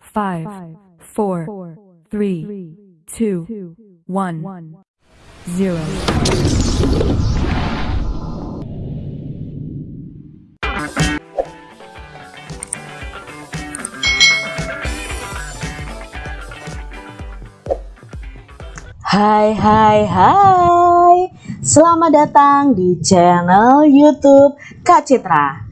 five, four, three, two, one, zero. Hai hai hai Selamat datang di channel youtube Kak Citra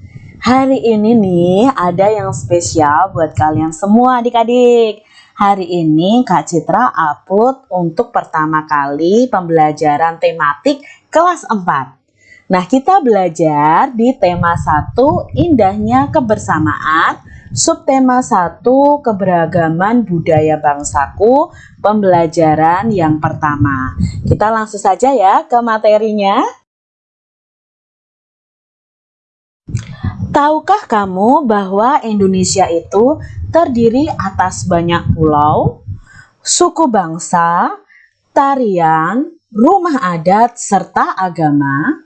Hari ini nih ada yang spesial buat kalian semua adik-adik Hari ini Kak Citra upload untuk pertama kali pembelajaran tematik kelas 4 Nah kita belajar di tema 1 indahnya kebersamaan Subtema 1 keberagaman budaya bangsaku pembelajaran yang pertama. Kita langsung saja ya ke materinya. Tahukah kamu bahwa Indonesia itu terdiri atas banyak pulau, suku bangsa, tarian, rumah adat, serta agama?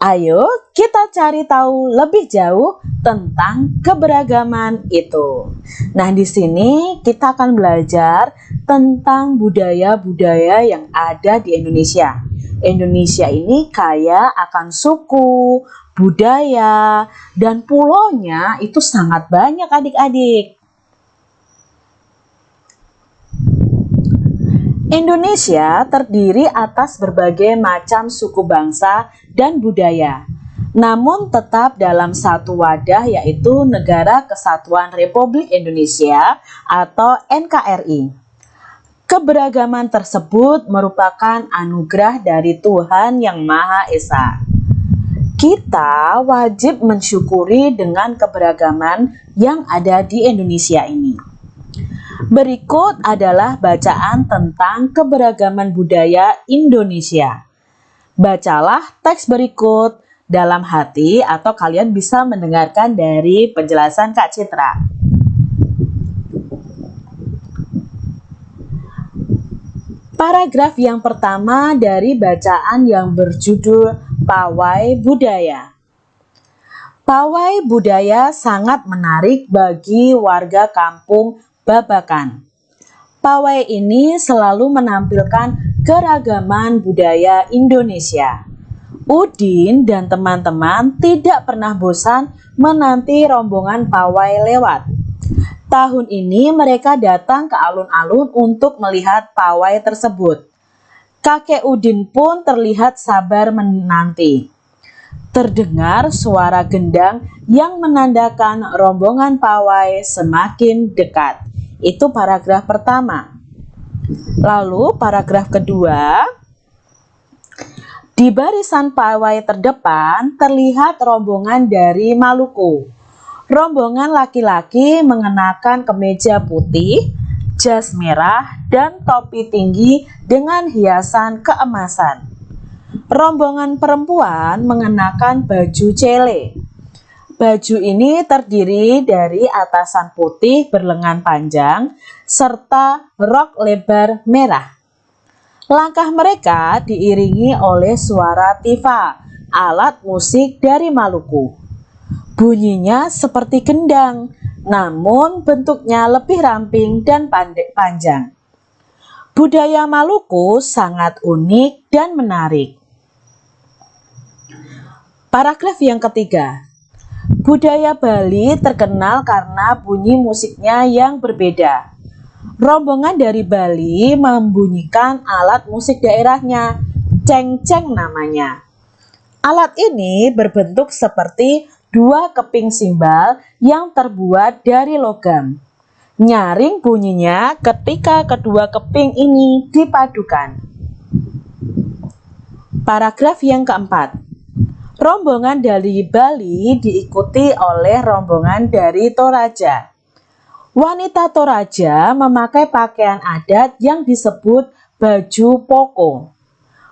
Ayo kita cari tahu lebih jauh tentang keberagaman itu. Nah, di sini kita akan belajar tentang budaya-budaya yang ada di Indonesia. Indonesia ini kaya akan suku, budaya, dan pulaunya itu sangat banyak adik-adik. Indonesia terdiri atas berbagai macam suku bangsa dan budaya, namun tetap dalam satu wadah yaitu Negara Kesatuan Republik Indonesia atau NKRI. Keberagaman tersebut merupakan anugerah dari Tuhan Yang Maha Esa. Kita wajib mensyukuri dengan keberagaman yang ada di Indonesia ini. Berikut adalah bacaan tentang keberagaman budaya Indonesia. Bacalah teks berikut dalam hati atau kalian bisa mendengarkan dari penjelasan Kak Citra. Paragraf yang pertama dari bacaan yang berjudul Pawai Budaya. Pawai budaya sangat menarik bagi warga kampung Babakan. Pawai ini selalu menampilkan keragaman budaya Indonesia. Udin dan teman-teman tidak pernah bosan menanti rombongan pawai lewat. Tahun ini mereka datang ke alun-alun untuk melihat pawai tersebut. Kakek Udin pun terlihat sabar menanti. Terdengar suara gendang yang menandakan rombongan pawai semakin dekat. Itu paragraf pertama. Lalu paragraf kedua, di barisan pawai terdepan terlihat rombongan dari Maluku. Rombongan laki-laki mengenakan kemeja putih, jas merah, dan topi tinggi dengan hiasan keemasan. Rombongan perempuan mengenakan baju cele, Baju ini terdiri dari atasan putih berlengan panjang serta rok lebar merah. Langkah mereka diiringi oleh suara tifa, alat musik dari Maluku. Bunyinya seperti gendang, namun bentuknya lebih ramping dan pandek panjang. Budaya Maluku sangat unik dan menarik. Paragraf yang ketiga, Budaya Bali terkenal karena bunyi musiknya yang berbeda. Rombongan dari Bali membunyikan alat musik daerahnya, ceng-ceng namanya. Alat ini berbentuk seperti dua keping simbal yang terbuat dari logam. Nyaring bunyinya ketika kedua keping ini dipadukan. Paragraf yang keempat. Rombongan dari Bali diikuti oleh rombongan dari Toraja. Wanita Toraja memakai pakaian adat yang disebut baju poko.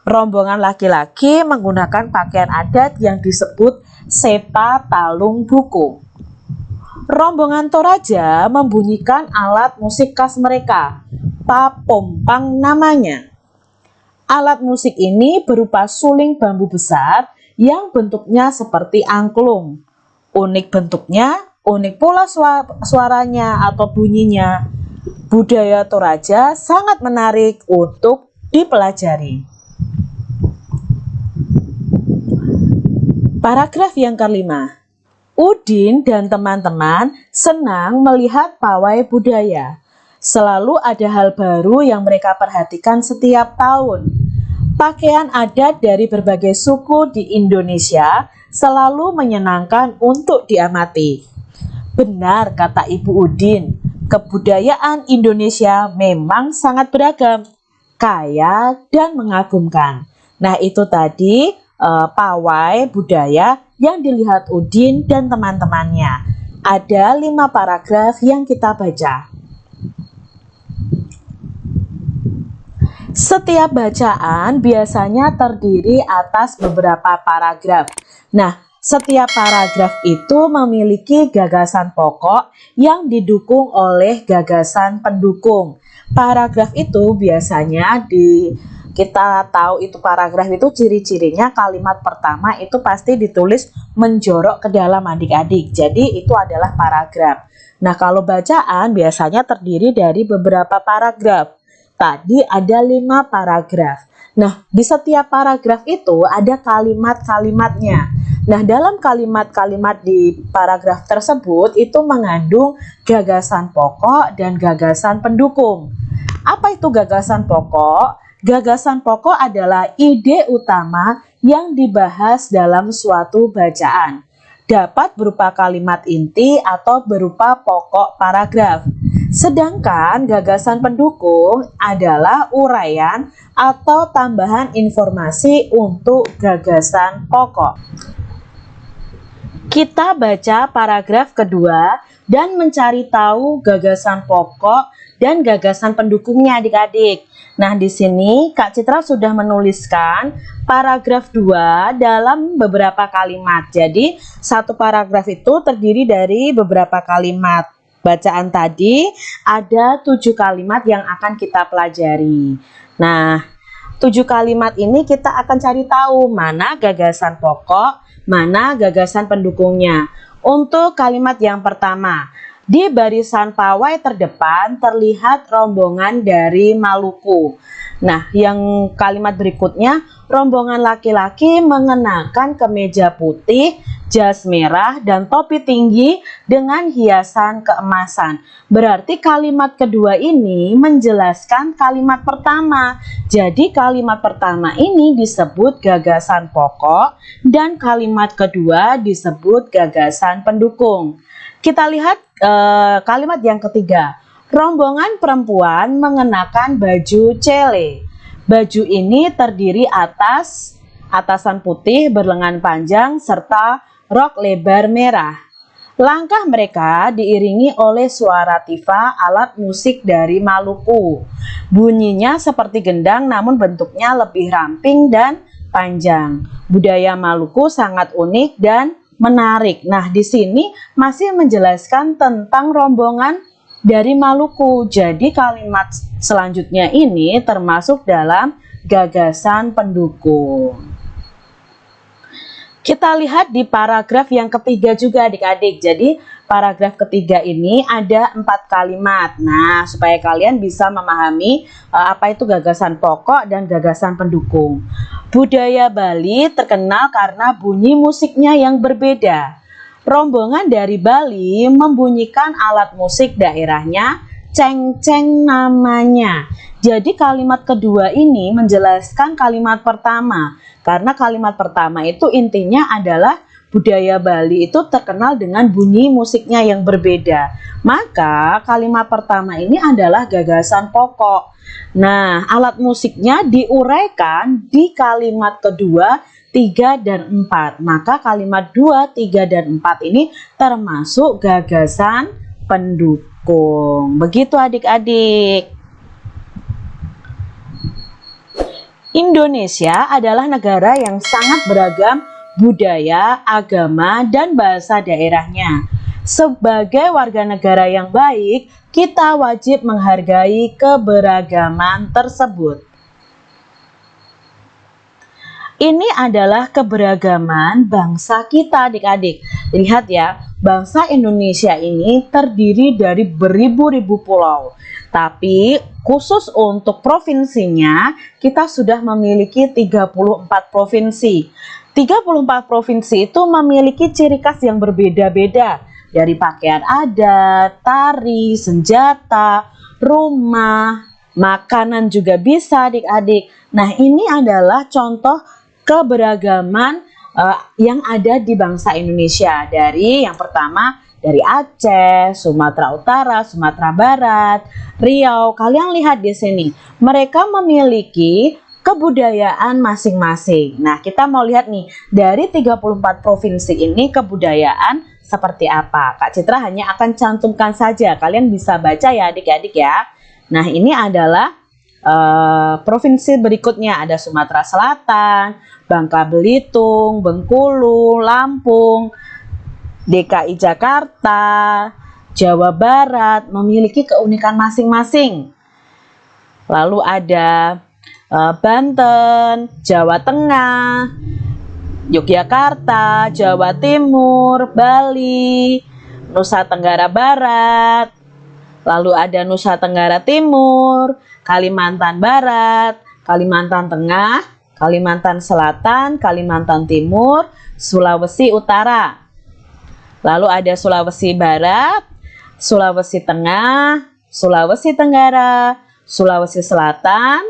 Rombongan laki-laki menggunakan pakaian adat yang disebut sepa talung buku. Rombongan Toraja membunyikan alat musik khas mereka, papompang namanya. Alat musik ini berupa suling bambu besar yang bentuknya seperti angklung. Unik bentuknya unik pula suaranya atau bunyinya. Budaya Toraja sangat menarik untuk dipelajari. Paragraf yang kelima. Udin dan teman-teman senang melihat pawai budaya. Selalu ada hal baru yang mereka perhatikan setiap tahun. Pakaian adat dari berbagai suku di Indonesia selalu menyenangkan untuk diamati. Benar kata Ibu Udin, kebudayaan Indonesia memang sangat beragam, kaya dan mengagumkan. Nah itu tadi uh, pawai budaya yang dilihat Udin dan teman-temannya. Ada lima paragraf yang kita baca. Setiap bacaan biasanya terdiri atas beberapa paragraf. Nah, setiap paragraf itu memiliki gagasan pokok yang didukung oleh gagasan pendukung. Paragraf itu biasanya di kita tahu itu paragraf itu ciri-cirinya kalimat pertama itu pasti ditulis menjorok ke dalam adik-adik. Jadi itu adalah paragraf. Nah kalau bacaan biasanya terdiri dari beberapa paragraf. Tadi ada lima paragraf. Nah di setiap paragraf itu ada kalimat-kalimatnya. Nah dalam kalimat-kalimat di paragraf tersebut itu mengandung gagasan pokok dan gagasan pendukung. Apa itu gagasan pokok? Gagasan pokok adalah ide utama yang dibahas dalam suatu bacaan. Dapat berupa kalimat inti atau berupa pokok paragraf. Sedangkan gagasan pendukung adalah uraian atau tambahan informasi untuk gagasan pokok. Kita baca paragraf kedua dan mencari tahu gagasan pokok dan gagasan pendukungnya adik-adik. Nah, di sini Kak Citra sudah menuliskan paragraf 2 dalam beberapa kalimat. Jadi, satu paragraf itu terdiri dari beberapa kalimat. Bacaan tadi ada tujuh kalimat yang akan kita pelajari. Nah, tujuh kalimat ini kita akan cari tahu mana gagasan pokok, mana gagasan pendukungnya. Untuk kalimat yang pertama, di barisan pawai terdepan terlihat rombongan dari Maluku. Nah, yang kalimat berikutnya, rombongan laki-laki mengenakan kemeja putih, jas merah, dan topi tinggi dengan hiasan keemasan. Berarti kalimat kedua ini menjelaskan kalimat pertama. Jadi kalimat pertama ini disebut gagasan pokok dan kalimat kedua disebut gagasan pendukung. Kita lihat uh, kalimat yang ketiga. Rombongan perempuan mengenakan baju cele. Baju ini terdiri atas atasan putih berlengan panjang serta rok lebar merah. Langkah mereka diiringi oleh suara tifa alat musik dari Maluku. Bunyinya seperti gendang namun bentuknya lebih ramping dan panjang. Budaya Maluku sangat unik dan menarik. Nah, di sini masih menjelaskan tentang rombongan dari Maluku. Jadi kalimat selanjutnya ini termasuk dalam gagasan pendukung. Kita lihat di paragraf yang ketiga juga adik-adik. Jadi paragraf ketiga ini ada empat kalimat. Nah, supaya kalian bisa memahami uh, apa itu gagasan pokok dan gagasan pendukung. Budaya Bali terkenal karena bunyi musiknya yang berbeda. Rombongan dari Bali membunyikan alat musik daerahnya ceng-ceng namanya. Jadi kalimat kedua ini menjelaskan kalimat pertama. Karena kalimat pertama itu intinya adalah budaya Bali itu terkenal dengan bunyi musiknya yang berbeda. Maka kalimat pertama ini adalah gagasan pokok. Nah, alat musiknya diuraikan di kalimat kedua 3 dan 4. Maka kalimat 2, 3 dan 4 ini termasuk gagasan pendukung. Begitu adik-adik. Indonesia adalah negara yang sangat beragam budaya, agama, dan bahasa daerahnya. Sebagai warga negara yang baik, kita wajib menghargai keberagaman tersebut. Ini adalah keberagaman bangsa kita adik-adik. Lihat ya, bangsa Indonesia ini terdiri dari beribu-ribu pulau. Tapi khusus untuk provinsinya, kita sudah memiliki 34 provinsi. 34 provinsi itu memiliki ciri khas yang berbeda-beda. Dari pakaian adat, tari, senjata, rumah, makanan juga bisa adik-adik. Nah ini adalah contoh keberagaman uh, yang ada di bangsa Indonesia dari yang pertama dari Aceh, Sumatera Utara, Sumatera Barat, Riau. Kalian lihat di sini, mereka memiliki kebudayaan masing-masing. Nah, kita mau lihat nih, dari 34 provinsi ini kebudayaan seperti apa? Kak Citra hanya akan cantumkan saja. Kalian bisa baca ya adik-adik ya. Nah, ini adalah uh, provinsi berikutnya ada Sumatera Selatan, Bangka Belitung, Bengkulu, Lampung, DKI Jakarta, Jawa Barat memiliki keunikan masing-masing. Lalu ada uh, Banten, Jawa Tengah, Yogyakarta, Jawa Timur, Bali, Nusa Tenggara Barat, lalu ada Nusa Tenggara Timur, Kalimantan Barat, Kalimantan Tengah, Kalimantan Selatan, Kalimantan Timur, Sulawesi Utara. Lalu ada Sulawesi Barat, Sulawesi Tengah, Sulawesi Tenggara, Sulawesi Selatan,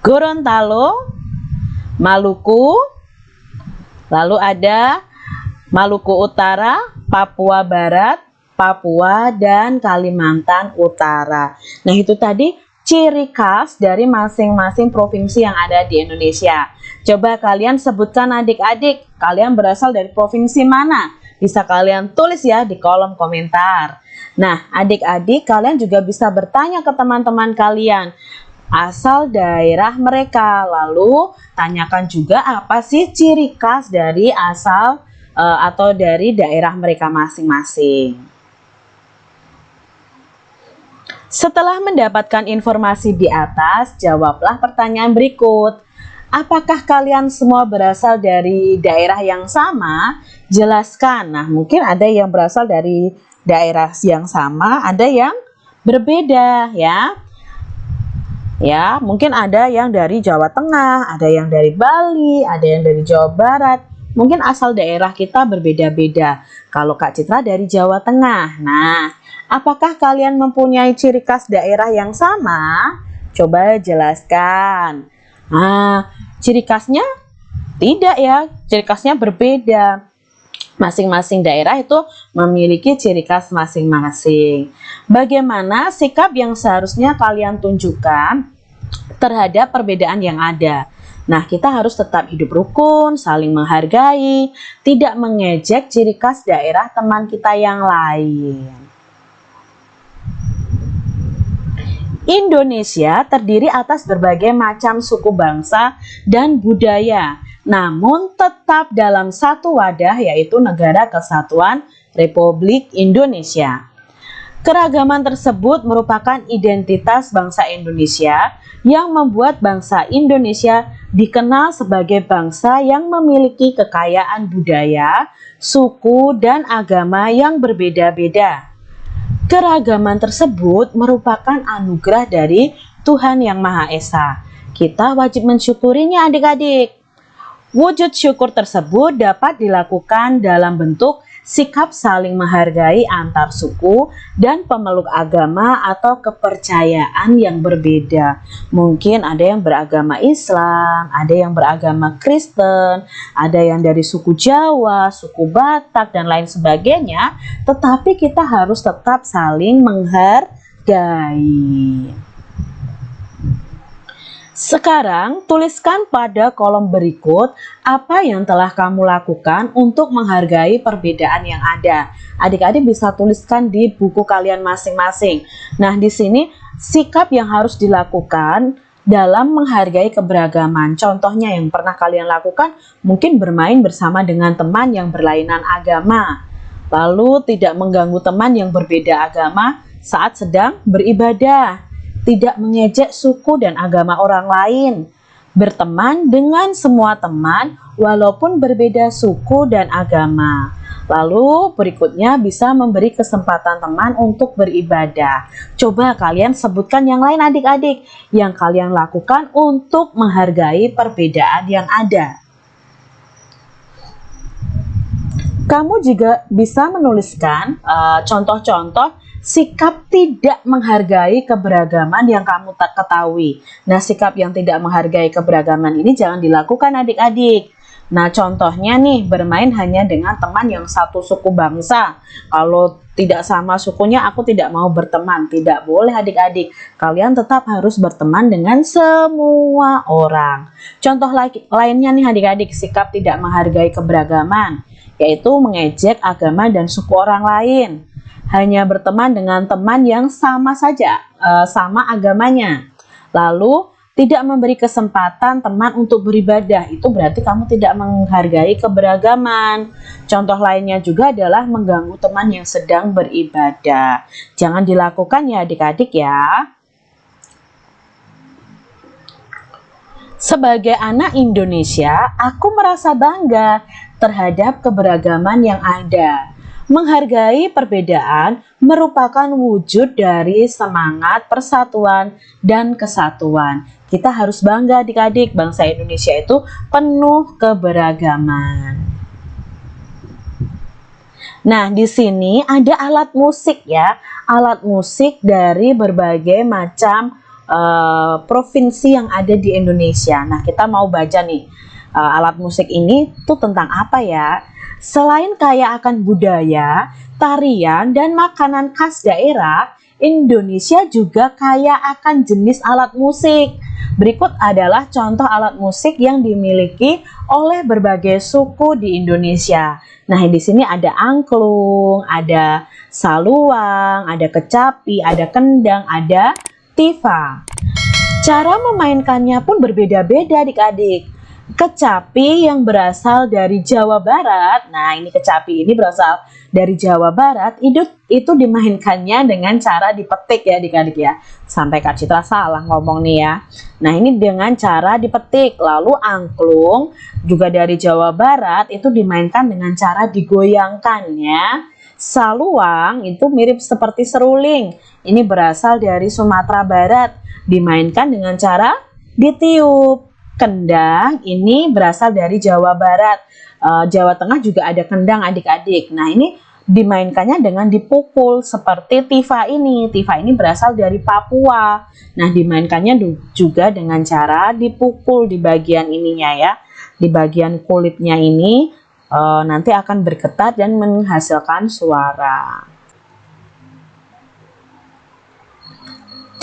Gorontalo, Maluku, lalu ada Maluku Utara, Papua Barat, Papua, dan Kalimantan Utara. Nah itu tadi ciri khas dari masing-masing provinsi yang ada di Indonesia. Coba kalian sebutkan adik-adik, kalian berasal dari provinsi mana? Bisa kalian tulis ya di kolom komentar. Nah, adik-adik kalian juga bisa bertanya ke teman-teman kalian asal daerah mereka. Lalu tanyakan juga apa sih ciri khas dari asal uh, atau dari daerah mereka masing-masing. Setelah mendapatkan informasi di atas, jawablah pertanyaan berikut. Apakah kalian semua berasal dari daerah yang sama? Jelaskan. Nah, mungkin ada yang berasal dari daerah yang sama, ada yang berbeda ya. Ya, mungkin ada yang dari Jawa Tengah, ada yang dari Bali, ada yang dari Jawa Barat. Mungkin asal daerah kita berbeda-beda. Kalau Kak Citra dari Jawa Tengah. Nah, Apakah kalian mempunyai ciri khas daerah yang sama? Coba jelaskan. Nah, ciri khasnya tidak ya, ciri khasnya berbeda. Masing-masing daerah itu memiliki ciri khas masing-masing. Bagaimana sikap yang seharusnya kalian tunjukkan terhadap perbedaan yang ada? Nah, kita harus tetap hidup rukun, saling menghargai, tidak mengejek ciri khas daerah teman kita yang lain. Indonesia terdiri atas berbagai macam suku bangsa dan budaya, namun tetap dalam satu wadah yaitu Negara Kesatuan Republik Indonesia. Keragaman tersebut merupakan identitas bangsa Indonesia yang membuat bangsa Indonesia dikenal sebagai bangsa yang memiliki kekayaan budaya, suku, dan agama yang berbeda-beda. Keragaman tersebut merupakan anugerah dari Tuhan Yang Maha Esa. Kita wajib mensyukurinya adik-adik. Wujud syukur tersebut dapat dilakukan dalam bentuk sikap saling menghargai antar suku dan pemeluk agama atau kepercayaan yang berbeda. Mungkin ada yang beragama Islam, ada yang beragama Kristen, ada yang dari suku Jawa, suku Batak, dan lain sebagainya. Tetapi kita harus tetap saling menghargai. Sekarang, tuliskan pada kolom berikut apa yang telah kamu lakukan untuk menghargai perbedaan yang ada. Adik-adik bisa tuliskan di buku kalian masing-masing. Nah, di sini sikap yang harus dilakukan dalam menghargai keberagaman. Contohnya yang pernah kalian lakukan mungkin bermain bersama dengan teman yang berlainan agama. Lalu tidak mengganggu teman yang berbeda agama saat sedang beribadah tidak mengejek suku dan agama orang lain, berteman dengan semua teman walaupun berbeda suku dan agama. Lalu berikutnya bisa memberi kesempatan teman untuk beribadah. Coba kalian sebutkan yang lain adik-adik yang kalian lakukan untuk menghargai perbedaan yang ada. Kamu juga bisa menuliskan eh, contoh-contoh uh, sikap tidak menghargai keberagaman yang kamu tak ketahui. Nah, sikap yang tidak menghargai keberagaman ini jangan dilakukan adik-adik. Nah, contohnya nih, bermain hanya dengan teman yang satu suku bangsa. Kalau tidak sama sukunya, aku tidak mau berteman. Tidak boleh adik-adik. Kalian tetap harus berteman dengan semua orang. Contoh lainnya nih adik-adik, sikap tidak menghargai keberagaman. Yaitu mengejek agama dan suku orang lain hanya berteman dengan teman yang sama saja, uh, sama agamanya. Lalu tidak memberi kesempatan teman untuk beribadah, itu berarti kamu tidak menghargai keberagaman. Contoh lainnya juga adalah mengganggu teman yang sedang beribadah. Jangan dilakukan ya adik-adik ya. Sebagai anak Indonesia, aku merasa bangga terhadap keberagaman yang ada. Menghargai perbedaan merupakan wujud dari semangat persatuan dan kesatuan. Kita harus bangga adik-adik, bangsa Indonesia itu penuh keberagaman. Nah, di sini ada alat musik ya, alat musik dari berbagai macam uh, provinsi yang ada di Indonesia. Nah, kita mau baca nih, uh, alat musik ini tuh tentang apa ya? Selain kaya akan budaya, tarian, dan makanan khas daerah, Indonesia juga kaya akan jenis alat musik. Berikut adalah contoh alat musik yang dimiliki oleh berbagai suku di Indonesia. Nah, di sini ada angklung, ada saluang, ada kecapi, ada kendang, ada tifa. Cara memainkannya pun berbeda-beda adik-adik kecapi yang berasal dari Jawa Barat. Nah, ini kecapi ini berasal dari Jawa Barat. Itu itu dimainkannya dengan cara dipetik ya adik-adik ya. Sampai Kak Citra salah ngomong nih ya. Nah, ini dengan cara dipetik. Lalu angklung juga dari Jawa Barat itu dimainkan dengan cara digoyangkan ya. Saluang itu mirip seperti seruling. Ini berasal dari Sumatera Barat. Dimainkan dengan cara ditiup kendang ini berasal dari Jawa Barat. Uh, Jawa Tengah juga ada kendang adik-adik. Nah, ini dimainkannya dengan dipukul seperti tifa ini. Tifa ini berasal dari Papua. Nah, dimainkannya juga dengan cara dipukul di bagian ininya ya. Di bagian kulitnya ini uh, nanti akan bergetar dan menghasilkan suara.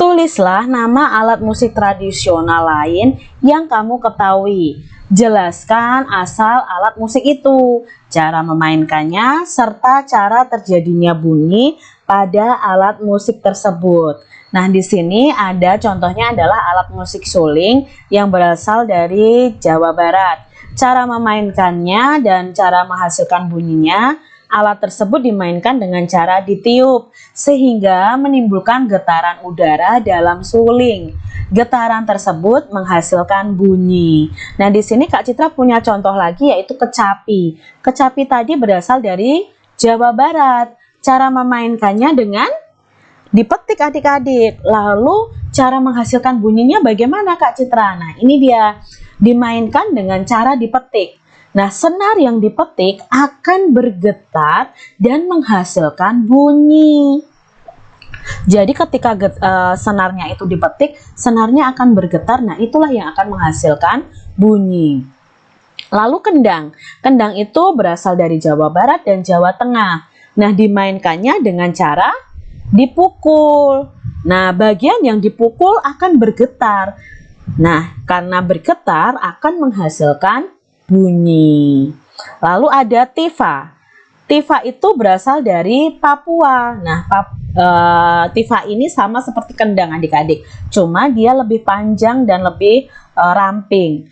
Tulislah nama alat musik tradisional lain yang kamu ketahui. Jelaskan asal alat musik itu, cara memainkannya, serta cara terjadinya bunyi pada alat musik tersebut. Nah, di sini ada contohnya adalah alat musik suling yang berasal dari Jawa Barat. Cara memainkannya dan cara menghasilkan bunyinya Alat tersebut dimainkan dengan cara ditiup sehingga menimbulkan getaran udara dalam suling. Getaran tersebut menghasilkan bunyi. Nah, di sini Kak Citra punya contoh lagi yaitu kecapi. Kecapi tadi berasal dari Jawa Barat. Cara memainkannya dengan dipetik adik-adik. Lalu cara menghasilkan bunyinya bagaimana Kak Citra? Nah, ini dia. Dimainkan dengan cara dipetik. Nah, senar yang dipetik akan bergetar dan menghasilkan bunyi. Jadi ketika get, uh, senarnya itu dipetik, senarnya akan bergetar. Nah, itulah yang akan menghasilkan bunyi. Lalu kendang. Kendang itu berasal dari Jawa Barat dan Jawa Tengah. Nah, dimainkannya dengan cara dipukul. Nah, bagian yang dipukul akan bergetar. Nah, karena bergetar akan menghasilkan bunyi. Lalu ada tifa. Tifa itu berasal dari Papua. Nah, pap, e, tifa ini sama seperti kendang adik-adik, cuma dia lebih panjang dan lebih e, ramping.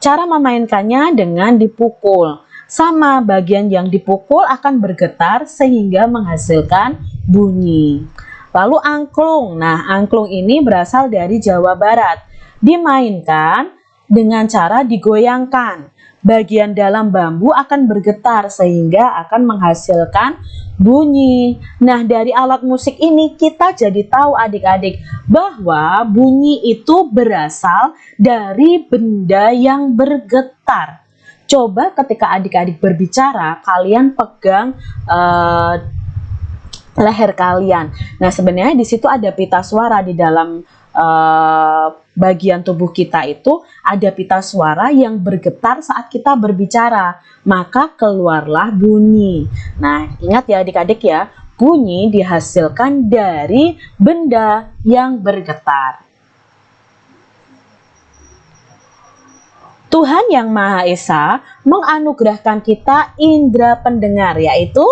Cara memainkannya dengan dipukul. Sama bagian yang dipukul akan bergetar sehingga menghasilkan bunyi. Lalu angklung. Nah, angklung ini berasal dari Jawa Barat. Dimainkan dengan cara digoyangkan. Bagian dalam bambu akan bergetar sehingga akan menghasilkan bunyi. Nah, dari alat musik ini kita jadi tahu adik-adik bahwa bunyi itu berasal dari benda yang bergetar. Coba ketika adik-adik berbicara, kalian pegang uh, leher kalian. Nah, sebenarnya di situ ada pita suara di dalam uh, bagian tubuh kita itu ada pita suara yang bergetar saat kita berbicara, maka keluarlah bunyi. Nah, ingat ya adik-adik ya, bunyi dihasilkan dari benda yang bergetar. Tuhan Yang Maha Esa menganugerahkan kita indera pendengar yaitu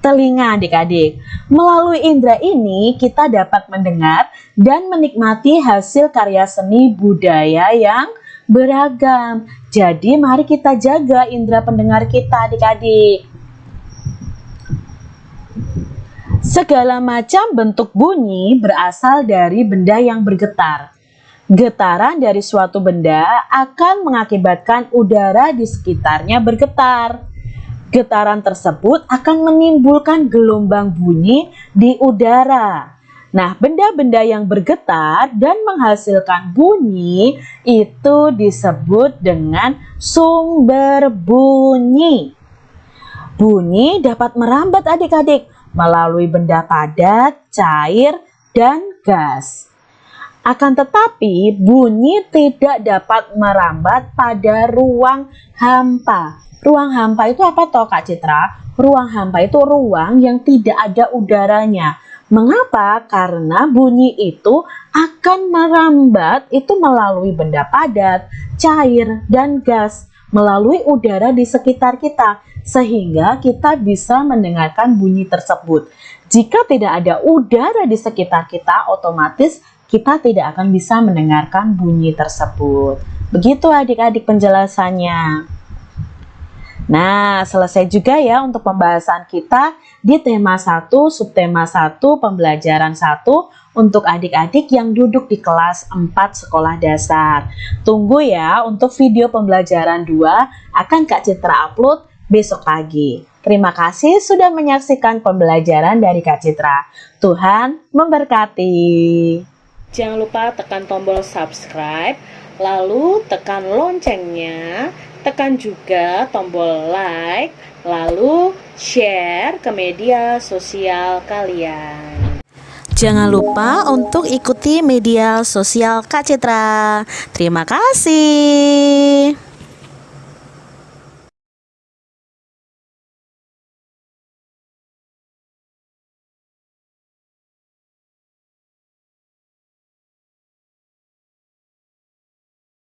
telinga adik-adik. Melalui indera ini kita dapat mendengar dan menikmati hasil karya seni budaya yang beragam. Jadi mari kita jaga indera pendengar kita adik-adik. Segala macam bentuk bunyi berasal dari benda yang bergetar. Getaran dari suatu benda akan mengakibatkan udara di sekitarnya bergetar. Getaran tersebut akan menimbulkan gelombang bunyi di udara. Nah, benda-benda yang bergetar dan menghasilkan bunyi itu disebut dengan sumber bunyi. Bunyi dapat merambat adik-adik melalui benda padat, cair, dan gas. Akan tetapi, bunyi tidak dapat merambat pada ruang hampa Ruang hampa itu apa toh Kak Citra? Ruang hampa itu ruang yang tidak ada udaranya. Mengapa? Karena bunyi itu akan merambat itu melalui benda padat, cair, dan gas melalui udara di sekitar kita sehingga kita bisa mendengarkan bunyi tersebut. Jika tidak ada udara di sekitar kita, otomatis kita tidak akan bisa mendengarkan bunyi tersebut. Begitu adik-adik penjelasannya. Nah, selesai juga ya untuk pembahasan kita di tema 1, subtema 1, pembelajaran 1 untuk adik-adik yang duduk di kelas 4 sekolah dasar. Tunggu ya untuk video pembelajaran 2 akan Kak Citra upload besok pagi. Terima kasih sudah menyaksikan pembelajaran dari Kak Citra. Tuhan memberkati. Jangan lupa tekan tombol subscribe, lalu tekan loncengnya tekan juga tombol like, lalu share ke media sosial kalian. Jangan lupa untuk ikuti media sosial Kak Citra. Terima kasih.